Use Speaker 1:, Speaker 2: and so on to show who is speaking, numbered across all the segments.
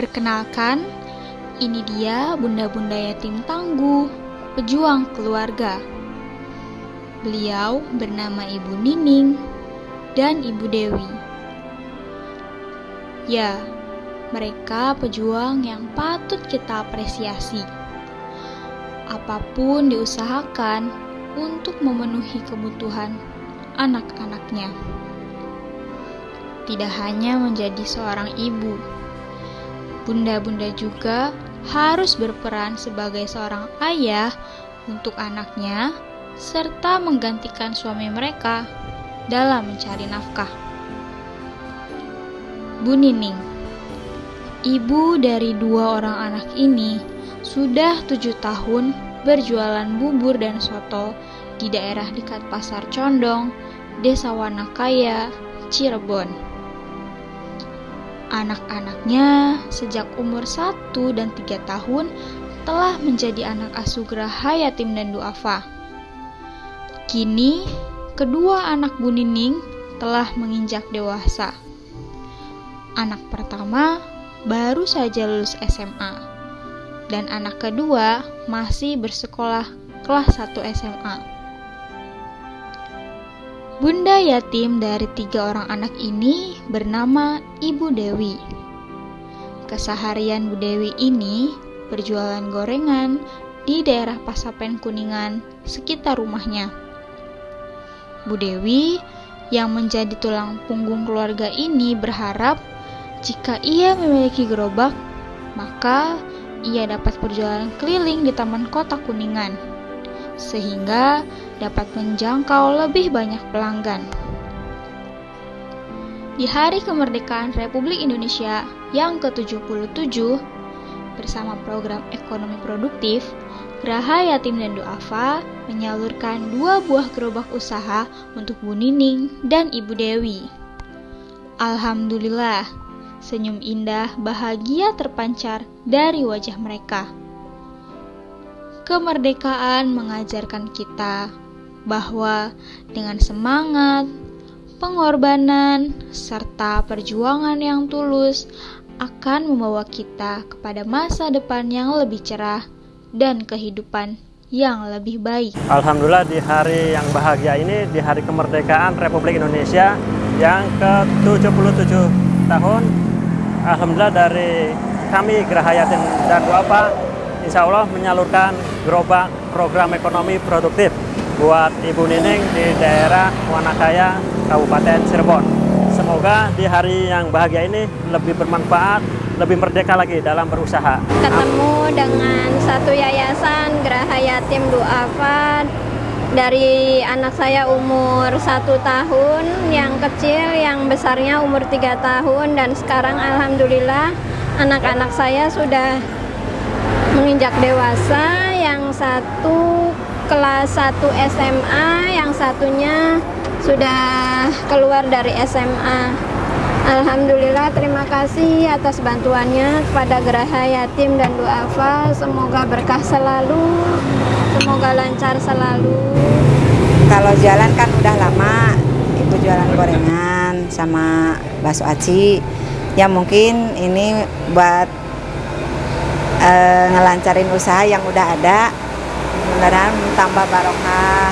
Speaker 1: Perkenalkan, ini dia bunda-bunda yatim tangguh, pejuang keluarga. Beliau bernama Ibu Nining dan Ibu Dewi. Ya, mereka pejuang yang patut kita apresiasi. Apa pun diusahakan untuk memenuhi kebutuhan anak-anaknya. Tidak hanya menjadi seorang ibu, bunda-bunda juga harus berperan sebagai seorang ayah untuk anaknya, serta menggantikan suami mereka dalam mencari nafkah. Bu Nining, ibu dari dua orang anak ini, sudah tujuh tahun berjualan bubur dan soto di daerah dekat Pasar Condong, Desa Wanakaya, Cirebon. Anak-anaknya sejak umur 1 dan 3 tahun telah menjadi anak asuh Geraha Yatim dan Duafa. Kini, kedua anak Bu Nining telah menginjak dewasa. Anak pertama baru saja lulus SMA, dan anak kedua masih bersekolah kelas 1 SMA. Bunda yatim dari tiga orang anak ini bernama Ibu Dewi. Keseharian Bu Dewi ini berjualan gorengan di daerah Pasapen Kuningan sekitar rumahnya. Bu Dewi yang menjadi tulang punggung keluarga ini berharap jika ia memiliki gerobak, maka ia dapat berjualan keliling di Taman Kota Kuningan, sehingga dapat menjangkau lebih banyak pelanggan. Di hari kemerdekaan Republik Indonesia yang ke-77, bersama program ekonomi produktif, Geraha Yatim dan Duafa menyalurkan dua buah gerobak usaha untuk Bu Nining dan Ibu Dewi. Alhamdulillah, senyum indah bahagia terpancar dari wajah mereka. Kemerdekaan mengajarkan kita bahwa dengan semangat, pengorbanan, serta perjuangan yang tulus akan membawa kita kepada masa depan yang lebih cerah dan kehidupan yang lebih baik.
Speaker 2: Alhamdulillah di hari yang bahagia ini, di hari kemerdekaan Republik Indonesia yang ke-77 tahun, Alhamdulillah dari kami Geraha Yatim dan Duafa, insya Allah menyalurkan gerobak program ekonomi produktif buat Ibu Nining di daerah Wanakaya, Kabupaten Cirebon. Semoga di hari yang bahagia ini lebih bermanfaat, lebih merdeka lagi dalam berusaha.
Speaker 3: Ketemu dengan satu yayasan Geraha Yatim Duafa dari anak saya umur satu tahun, yang kecil, yang besarnya umur tiga tahun, dan sekarang Alhamdulillah anak-anak saya sudah menginjak dewasa, yang satu kelas 1 SMA, yang satunya sudah keluar dari SMA. Alhamdulillah terima kasih atas bantuannya kepada Geraha Yatim dan Duafa. Semoga berkah selalu, semoga lancar selalu.
Speaker 4: Kalau jalan kan udah lama, ibu jualan gorengan sama bakso aci. Ya mungkin ini buat uh, ngelancarin usaha yang udah ada. Mudah-mudahan tambah barokah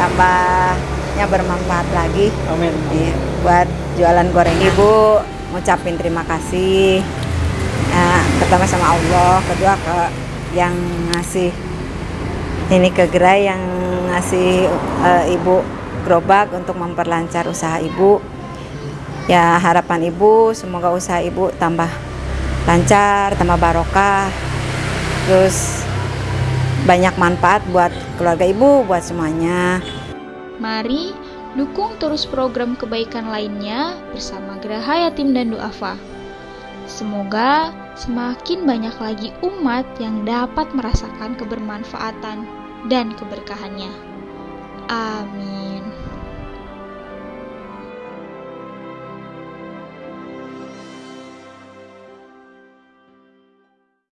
Speaker 4: tambahnya bermanfaat lagi.
Speaker 2: Amin.
Speaker 4: Ya, buat jualan goreng ibu ngucapin terima kasih. Ya, pertama sama Allah kedua ke yang ngasih ini ke gerai yang ngasih uh, ibu gerobak untuk memperlancar usaha ibu. Ya harapan ibu semoga usaha ibu tambah lancar tambah barokah terus banyak manfaat buat keluarga ibu, buat semuanya.
Speaker 1: Mari dukung terus program kebaikan lainnya bersama Geraha Yatim dan Duafa. Semoga semakin banyak lagi umat yang dapat merasakan kebermanfaatan dan keberkahannya. Amin.